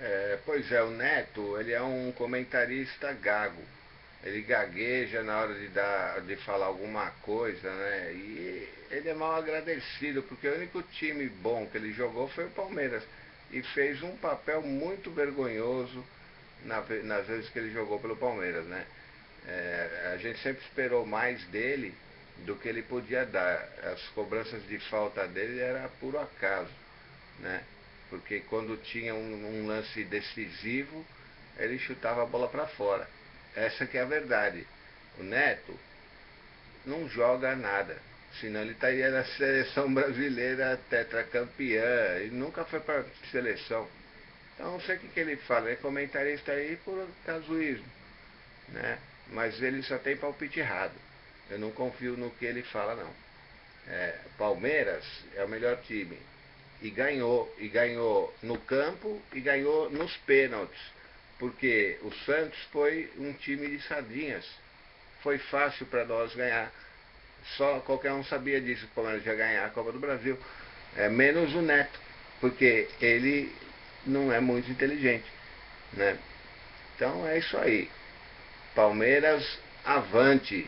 É, pois é, o Neto, ele é um comentarista gago. Ele gagueja na hora de, dar, de falar alguma coisa, né? E ele é mal agradecido, porque o único time bom que ele jogou foi o Palmeiras. E fez um papel muito vergonhoso na, nas vezes que ele jogou pelo Palmeiras, né? É, a gente sempre esperou mais dele do que ele podia dar. As cobranças de falta dele era puro acaso, né? Porque quando tinha um, um lance decisivo, ele chutava a bola para fora. Essa que é a verdade. O Neto não joga nada. Senão ele estaria na seleção brasileira tetracampeã. Ele nunca foi para seleção. Então não sei o que, que ele fala. É comentarista aí por casuísmo. Né? Mas ele só tem palpite errado. Eu não confio no que ele fala não. É, Palmeiras é o melhor time. E ganhou. E ganhou no campo e ganhou nos pênaltis. Porque o Santos foi um time de sardinhas. Foi fácil para nós ganhar. Só qualquer um sabia disso, o Palmeiras ia ganhar a Copa do Brasil. É, menos o Neto, porque ele não é muito inteligente. Né? Então é isso aí. Palmeiras avante.